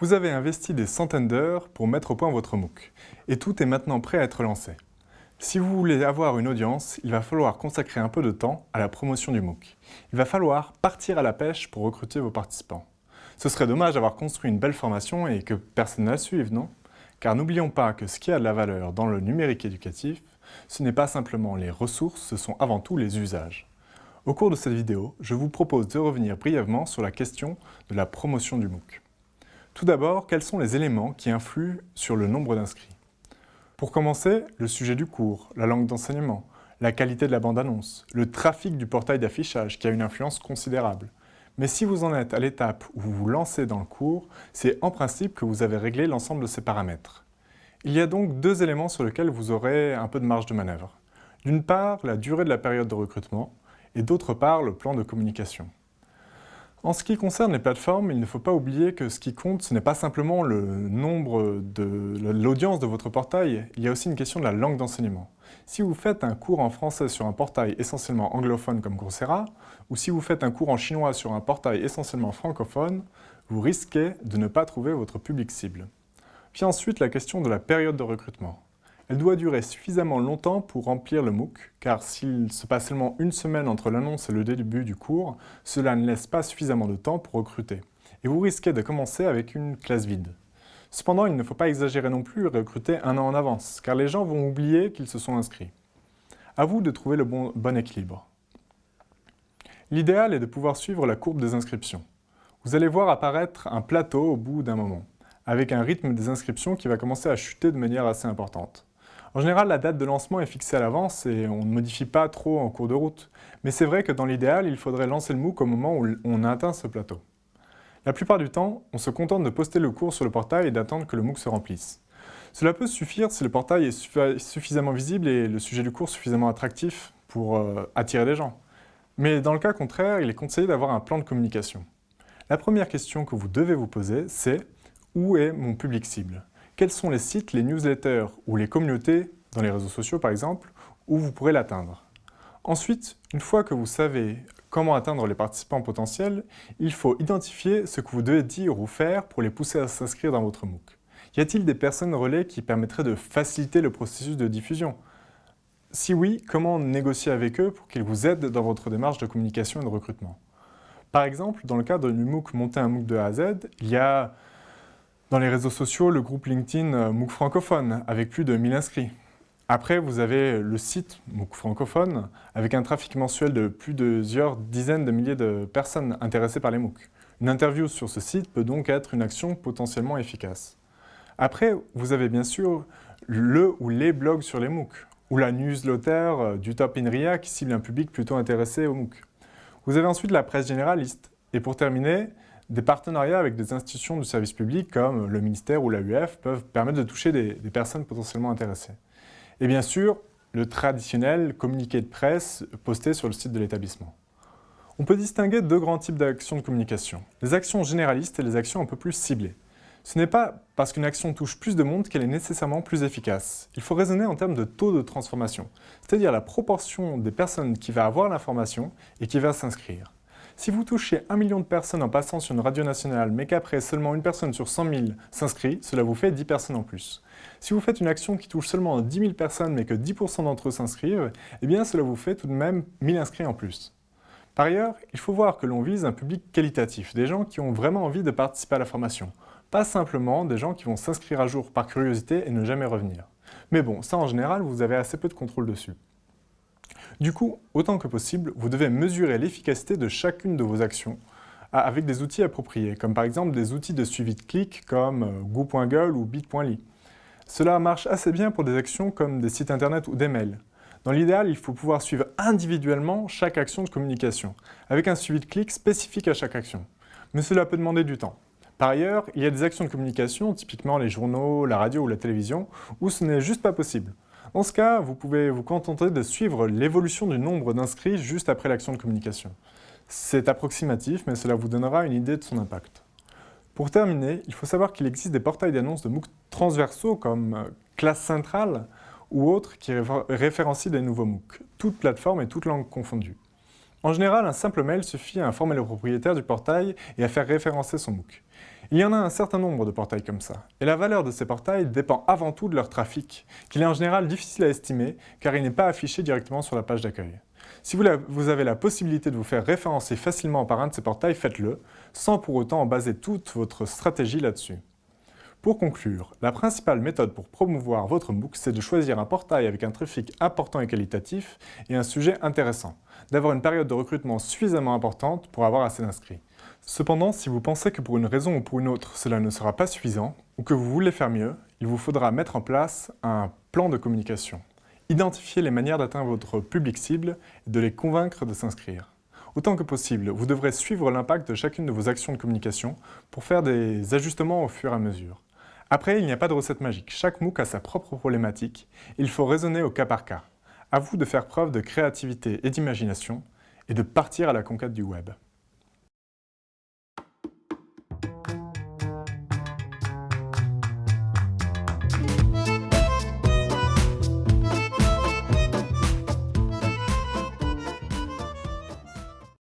Vous avez investi des centaines d'heures pour mettre au point votre MOOC, et tout est maintenant prêt à être lancé. Si vous voulez avoir une audience, il va falloir consacrer un peu de temps à la promotion du MOOC. Il va falloir partir à la pêche pour recruter vos participants. Ce serait dommage d'avoir construit une belle formation et que personne ne la suive, non? Car n'oublions pas que ce qui a de la valeur dans le numérique éducatif, ce n'est pas simplement les ressources, ce sont avant tout les usages. Au cours de cette vidéo, je vous propose de revenir brièvement sur la question de la promotion du MOOC. Tout d'abord, quels sont les éléments qui influent sur le nombre d'inscrits? Pour commencer, le sujet du cours, la langue d'enseignement, la qualité de la bande-annonce, le trafic du portail d'affichage qui a une influence considérable. Mais si vous en êtes à l'étape où vous vous lancez dans le cours, c'est en principe que vous avez réglé l'ensemble de ces paramètres. Il y a donc deux éléments sur lesquels vous aurez un peu de marge de manœuvre. D'une part, la durée de la période de recrutement, et d'autre part, le plan de communication. En ce qui concerne les plateformes, il ne faut pas oublier que ce qui compte, ce n'est pas simplement le nombre de l'audience de votre portail, il y a aussi une question de la langue d'enseignement. Si vous faites un cours en français sur un portail essentiellement anglophone comme Coursera, ou si vous faites un cours en chinois sur un portail essentiellement francophone, vous risquez de ne pas trouver votre public cible. Puis ensuite, la question de la période de recrutement. Elle doit durer suffisamment longtemps pour remplir le MOOC, car s'il se passe seulement une semaine entre l'annonce et le début du cours, cela ne laisse pas suffisamment de temps pour recruter. Et vous risquez de commencer avec une classe vide. Cependant, il ne faut pas exagérer non plus et recruter un an en avance, car les gens vont oublier qu'ils se sont inscrits. À vous de trouver le bon, bon équilibre. L'idéal est de pouvoir suivre la courbe des inscriptions. Vous allez voir apparaître un plateau au bout d'un moment, avec un rythme des inscriptions qui va commencer à chuter de manière assez importante. En général, la date de lancement est fixée à l'avance et on ne modifie pas trop en cours de route. Mais c'est vrai que dans l'idéal, il faudrait lancer le MOOC au moment où on a atteint ce plateau. La plupart du temps, on se contente de poster le cours sur le portail et d'attendre que le MOOC se remplisse. Cela peut suffire si le portail est suffisamment visible et le sujet du cours suffisamment attractif pour euh, attirer des gens. Mais dans le cas contraire, il est conseillé d'avoir un plan de communication. La première question que vous devez vous poser, c'est « Où est mon public cible ?» Quels sont les sites, les newsletters ou les communautés, dans les réseaux sociaux par exemple, où vous pourrez l'atteindre? Ensuite, une fois que vous savez comment atteindre les participants potentiels, il faut identifier ce que vous devez dire ou faire pour les pousser à s'inscrire dans votre MOOC. Y a-t-il des personnes relais qui permettraient de faciliter le processus de diffusion? Si oui, comment négocier avec eux pour qu'ils vous aident dans votre démarche de communication et de recrutement? Par exemple, dans le cadre du MOOC Monter un MOOC de A à Z, il y a dans les réseaux sociaux, le groupe LinkedIn euh, MOOC francophone, avec plus de 1000 inscrits. Après, vous avez le site MOOC francophone, avec un trafic mensuel de de plusieurs dizaines de milliers de personnes intéressées par les MOOC. Une interview sur ce site peut donc être une action potentiellement efficace. Après, vous avez bien sûr le ou les blogs sur les MOOC, ou la newsletter euh, du Top INRIA qui cible un public plutôt intéressé au MOOC. Vous avez ensuite la presse généraliste. Et pour terminer, des partenariats avec des institutions du service public comme le ministère ou l'AUF peuvent permettre de toucher des, personnes potentiellement intéressées. Et bien sûr, le traditionnel communiqué de presse posté sur le site de l'établissement. On peut distinguer deux grands types d'actions de communication, les actions généralistes et les actions un peu plus ciblées. Ce n'est pas parce qu'une action touche plus de monde qu'elle est nécessairement plus efficace. Il faut raisonner en termes de taux de transformation, c'est-à-dire la proportion des personnes qui va avoir l'information et qui va s'inscrire. Si vous touchez un million de personnes en passant sur une radio nationale, mais qu'après seulement une personne sur 100 000 s'inscrit, cela vous fait 10 personnes en plus. Si vous faites une action qui touche seulement 10 000 personnes, mais que 10% d'entre eux s'inscrivent, eh bien cela vous fait tout de même 1000 inscrits en plus. Par ailleurs, il faut voir que l'on vise un public qualitatif, des gens qui ont vraiment envie de participer à la formation, pas simplement des gens qui vont s'inscrire à jour par curiosité et ne jamais revenir. Mais bon, ça en général, vous avez assez peu de contrôle dessus. Du coup, autant que possible, vous devez mesurer l'efficacité de chacune de vos actions avec des outils appropriés, comme par exemple des outils de suivi de clics comme euh, Goo.girl ou Bit.ly. Cela marche assez bien pour des actions comme des sites internet ou des mails. Dans l'idéal, il faut pouvoir suivre individuellement chaque action de communication, avec un suivi de clics spécifique à chaque action. Mais cela peut demander du temps. Par ailleurs, il y a des actions de communication, typiquement les journaux, la radio ou la télévision, où ce n'est juste pas possible. Dans ce cas, vous pouvez vous contenter de suivre l'évolution du nombre d'inscrits juste après l'action de communication. C'est approximatif, mais cela vous donnera une idée de son impact. Pour terminer, il faut savoir qu'il existe des portails d'annonces de MOOC transversaux comme euh, Classe Centrale ou autres qui référencient des nouveaux MOOC, toutes plateformes et toutes langues confondues. En général, un simple mail suffit à informer le propriétaire du portail et à faire référencer son MOOC. Il y en a un certain nombre de portails comme ça, et la valeur de ces portails dépend avant tout de leur trafic, qu'il est en général difficile à estimer car il n'est pas affiché directement sur la page d'accueil. Si vous avez la possibilité de vous faire référencer facilement par un de ces portails, faites-le, sans pour autant en baser toute votre stratégie là-dessus. Pour conclure, la principale méthode pour promouvoir votre MOOC, c'est de choisir un portail avec un trafic important et qualitatif et un sujet intéressant, d'avoir une période de recrutement suffisamment importante pour avoir assez d'inscrits. Cependant, si vous pensez que pour une raison ou pour une autre, cela ne sera pas suffisant, ou que vous voulez faire mieux, il vous faudra mettre en place un plan de communication. Identifiez les manières d'atteindre votre public cible et de les convaincre de s'inscrire. Autant que possible, vous devrez suivre l'impact de chacune de vos actions de communication pour faire des ajustements au fur et à mesure. Après, il n'y a pas de recette magique. Chaque MOOC a sa propre problématique. Il faut raisonner au cas par cas. À vous de faire preuve de créativité et d'imagination et de partir à la conquête du web.